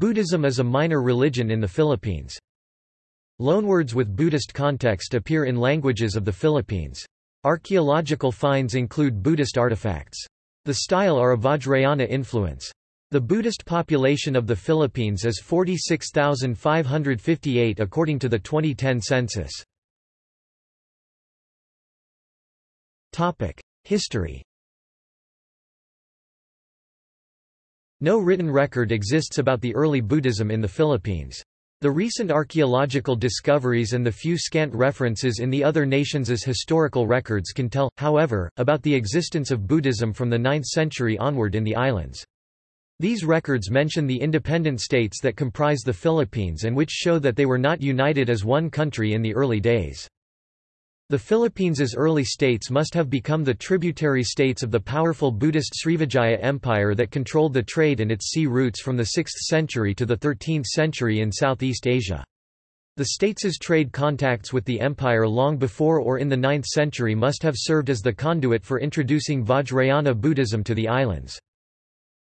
Buddhism is a minor religion in the Philippines. Loanwords with Buddhist context appear in languages of the Philippines. Archaeological finds include Buddhist artifacts. The style are a Vajrayana influence. The Buddhist population of the Philippines is 46,558 according to the 2010 census. History No written record exists about the early Buddhism in the Philippines. The recent archaeological discoveries and the few scant references in the other nations' historical records can tell, however, about the existence of Buddhism from the 9th century onward in the islands. These records mention the independent states that comprise the Philippines and which show that they were not united as one country in the early days. The Philippines' early states must have become the tributary states of the powerful Buddhist Srivijaya Empire that controlled the trade and its sea routes from the 6th century to the 13th century in Southeast Asia. The states' trade contacts with the empire long before or in the 9th century must have served as the conduit for introducing Vajrayana Buddhism to the islands.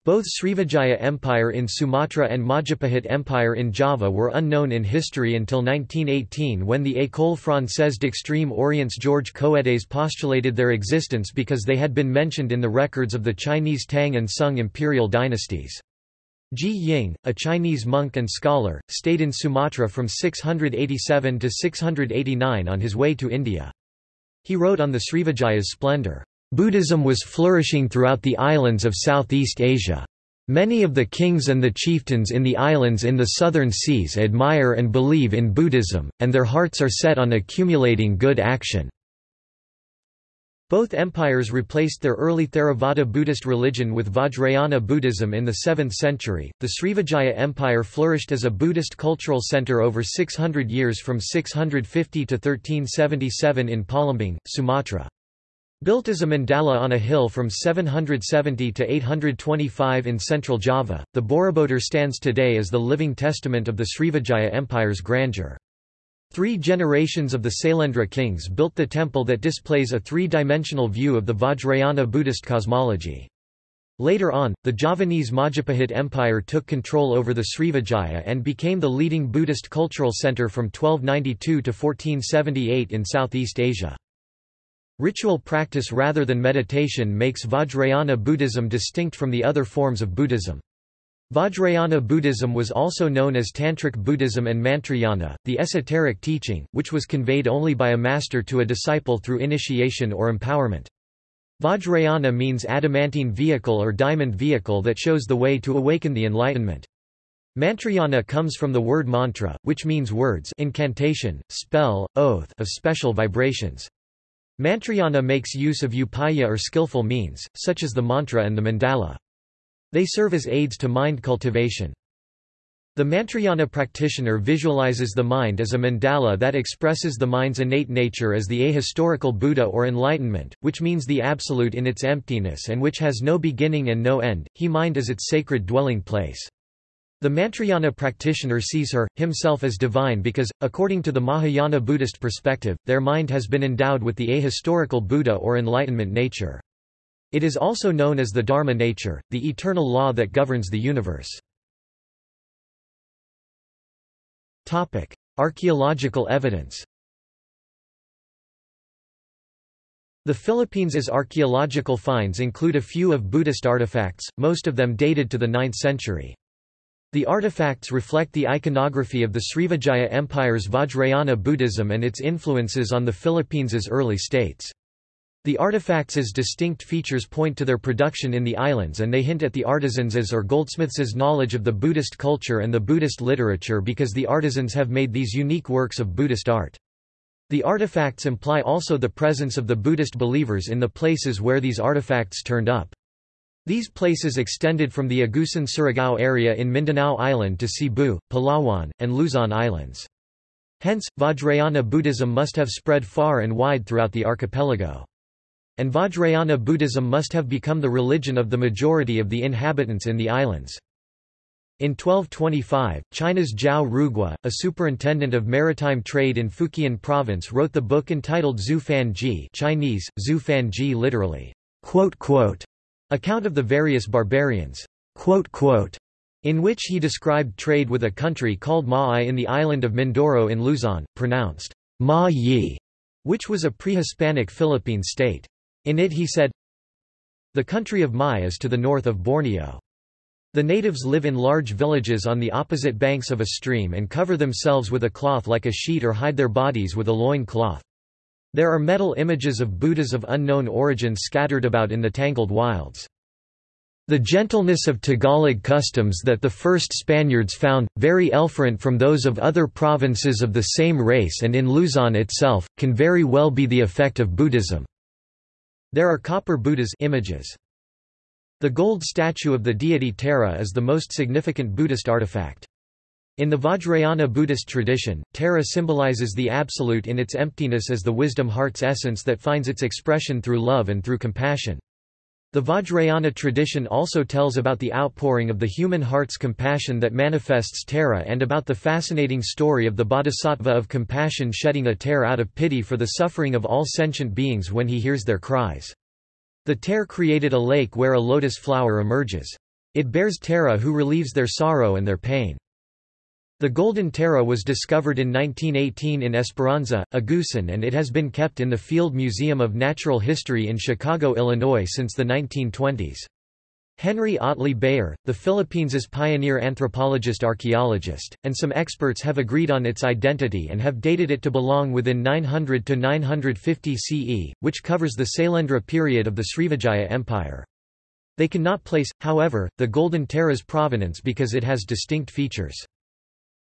Both Srivijaya Empire in Sumatra and Majapahit Empire in Java were unknown in history until 1918 when the École Française d'Extrême Orient's George Coedes postulated their existence because they had been mentioned in the records of the Chinese Tang and Sung imperial dynasties. Ji Ying, a Chinese monk and scholar, stayed in Sumatra from 687 to 689 on his way to India. He wrote on the Srivijaya's splendor. Buddhism was flourishing throughout the islands of Southeast Asia. Many of the kings and the chieftains in the islands in the southern seas admire and believe in Buddhism, and their hearts are set on accumulating good action. Both empires replaced their early Theravada Buddhist religion with Vajrayana Buddhism in the 7th century. The Srivijaya Empire flourished as a Buddhist cultural center over 600 years from 650 to 1377 in Palembang, Sumatra. Built as a mandala on a hill from 770 to 825 in central Java, the Borobudur stands today as the living testament of the Srivijaya Empire's grandeur. Three generations of the Sailendra kings built the temple that displays a three-dimensional view of the Vajrayana Buddhist cosmology. Later on, the Javanese Majapahit Empire took control over the Srivijaya and became the leading Buddhist cultural center from 1292 to 1478 in Southeast Asia. Ritual practice rather than meditation makes Vajrayana Buddhism distinct from the other forms of Buddhism. Vajrayana Buddhism was also known as Tantric Buddhism and Mantrayana, the esoteric teaching, which was conveyed only by a master to a disciple through initiation or empowerment. Vajrayana means adamantine vehicle or diamond vehicle that shows the way to awaken the enlightenment. Mantrayana comes from the word mantra, which means words incantation, spell, oath of special vibrations. Mantrayana makes use of upaya or skillful means, such as the mantra and the mandala. They serve as aids to mind cultivation. The Mantrayana practitioner visualizes the mind as a mandala that expresses the mind's innate nature as the ahistorical Buddha or enlightenment, which means the absolute in its emptiness and which has no beginning and no end, he mind as its sacred dwelling place. The Mantrayana practitioner sees her, himself as divine because, according to the Mahayana Buddhist perspective, their mind has been endowed with the ahistorical Buddha or enlightenment nature. It is also known as the Dharma nature, the eternal law that governs the universe. Archaeological evidence The Philippines' archaeological finds include a few of Buddhist artifacts, most of them dated to the 9th century. The artifacts reflect the iconography of the Srivijaya Empire's Vajrayana Buddhism and its influences on the Philippines' early states. The artifacts' distinct features point to their production in the islands and they hint at the artisans' or goldsmiths' knowledge of the Buddhist culture and the Buddhist literature because the artisans have made these unique works of Buddhist art. The artifacts imply also the presence of the Buddhist believers in the places where these artifacts turned up. These places extended from the Agusan Surigao area in Mindanao Island to Cebu, Palawan, and Luzon Islands. Hence, Vajrayana Buddhism must have spread far and wide throughout the archipelago. And Vajrayana Buddhism must have become the religion of the majority of the inhabitants in the islands. In 1225, China's Zhao Rugua, a superintendent of maritime trade in Fujian province wrote the book entitled Zhu Fan Zhi Chinese, Zhu Fan Zhi literally, quote, quote, Account of the various barbarians. Quote, quote, in which he described trade with a country called Ma'ai in the island of Mindoro in Luzon, pronounced Ma Yi, which was a pre-Hispanic Philippine state. In it he said, The country of Mai is to the north of Borneo. The natives live in large villages on the opposite banks of a stream and cover themselves with a cloth like a sheet or hide their bodies with a loin cloth. There are metal images of Buddhas of unknown origin scattered about in the tangled wilds. The gentleness of Tagalog customs that the first Spaniards found, very different from those of other provinces of the same race and in Luzon itself, can very well be the effect of Buddhism. There are copper Buddhas images. The gold statue of the deity Tara is the most significant Buddhist artifact. In the Vajrayana Buddhist tradition, Tara symbolizes the Absolute in its emptiness as the wisdom heart's essence that finds its expression through love and through compassion. The Vajrayana tradition also tells about the outpouring of the human heart's compassion that manifests Tara and about the fascinating story of the bodhisattva of compassion shedding a tear out of pity for the suffering of all sentient beings when he hears their cries. The tear created a lake where a lotus flower emerges. It bears Tara who relieves their sorrow and their pain. The Golden Tara was discovered in 1918 in Esperanza, Agusan and it has been kept in the Field Museum of Natural History in Chicago, Illinois since the 1920s. Henry Otley Beyer, the Philippines' pioneer anthropologist-archaeologist, and some experts have agreed on its identity and have dated it to belong within 900 to 950 CE, which covers the Sailendra period of the Srivijaya Empire. They cannot place, however, the Golden Tara's provenance because it has distinct features.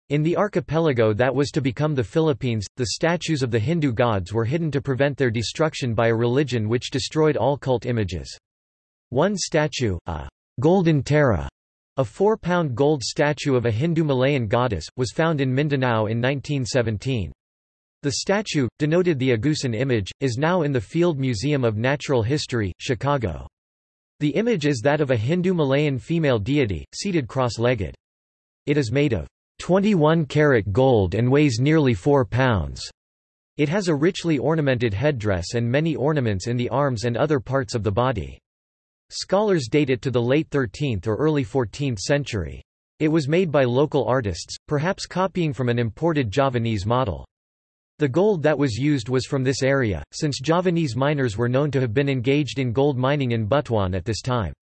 In the archipelago that was to become the Philippines, the statues of the Hindu gods were hidden to prevent their destruction by a religion which destroyed all cult images. One statue, a Golden Tara, a four-pound gold statue of a Hindu Malayan goddess, was found in Mindanao in 1917. The statue, denoted the Agusan image, is now in the Field Museum of Natural History, Chicago. The image is that of a Hindu Malayan female deity, seated cross-legged. It is made of 21 karat gold and weighs nearly 4 pounds. It has a richly ornamented headdress and many ornaments in the arms and other parts of the body. Scholars date it to the late 13th or early 14th century. It was made by local artists, perhaps copying from an imported Javanese model. The gold that was used was from this area, since Javanese miners were known to have been engaged in gold mining in Butuan at this time.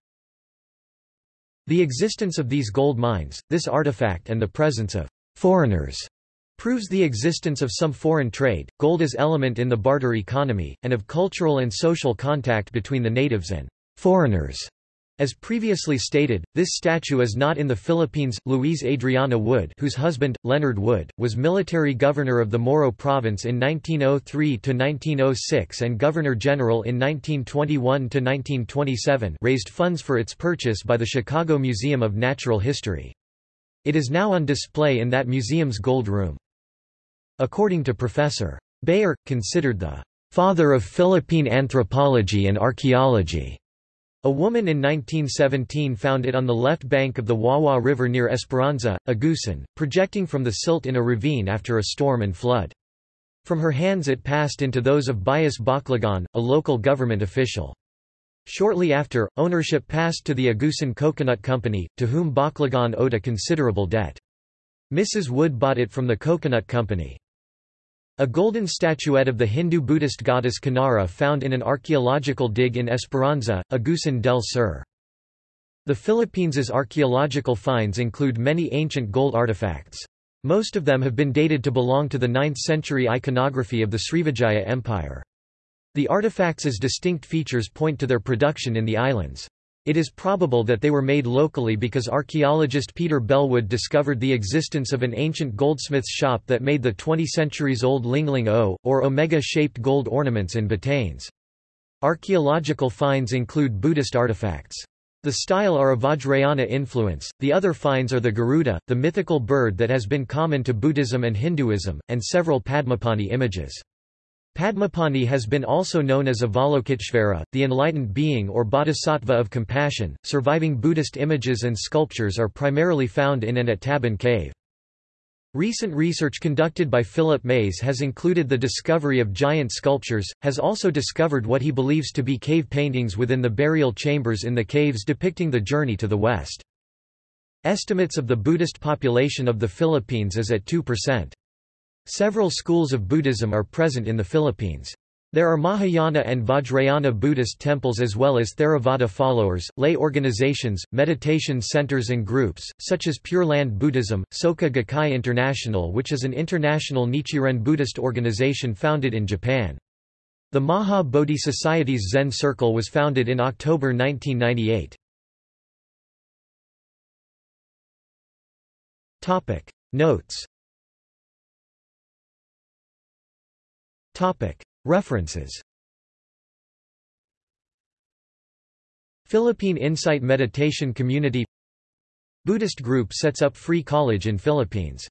The existence of these gold mines, this artifact and the presence of foreigners proves the existence of some foreign trade, gold as element in the barter economy, and of cultural and social contact between the natives and foreigners. As previously stated, this statue is not in the Philippines. Louise Adriana Wood, whose husband, Leonard Wood, was military governor of the Moro province in 1903 to 1906 and governor-general in 1921 to 1927, raised funds for its purchase by the Chicago Museum of Natural History. It is now on display in that museum's Gold Room. According to Professor Beyer, considered the father of Philippine anthropology and archaeology. A woman in 1917 found it on the left bank of the Wawa River near Esperanza, Agusan, projecting from the silt in a ravine after a storm and flood. From her hands it passed into those of Bias Baclagan, a local government official. Shortly after, ownership passed to the Agusan Coconut Company, to whom Baclagan owed a considerable debt. Mrs. Wood bought it from the Coconut Company. A golden statuette of the Hindu-Buddhist goddess Kanara found in an archaeological dig in Esperanza, Agusan del Sur. The Philippines' archaeological finds include many ancient gold artifacts. Most of them have been dated to belong to the 9th-century iconography of the Srivijaya Empire. The artifacts' distinct features point to their production in the islands. It is probable that they were made locally because archaeologist Peter Bellwood discovered the existence of an ancient goldsmith's shop that made the 20 centuries-old Lingling O, or omega-shaped gold ornaments in Batanes. Archaeological finds include Buddhist artifacts. The style are a Vajrayana influence, the other finds are the Garuda, the mythical bird that has been common to Buddhism and Hinduism, and several Padmapani images. Padmapani has been also known as Avalokiteshvara, the enlightened being or bodhisattva of compassion. Surviving Buddhist images and sculptures are primarily found in and at Tabon Cave. Recent research conducted by Philip Mays has included the discovery of giant sculptures, has also discovered what he believes to be cave paintings within the burial chambers in the caves depicting the journey to the west. Estimates of the Buddhist population of the Philippines is at 2%. Several schools of Buddhism are present in the Philippines. There are Mahayana and Vajrayana Buddhist temples as well as Theravada followers, lay organizations, meditation centers and groups, such as Pure Land Buddhism, Soka Gakkai International which is an international Nichiren Buddhist organization founded in Japan. The Maha Bodhi Society's Zen Circle was founded in October 1998. Notes References. Philippine Insight Meditation Community Buddhist group sets up free college in Philippines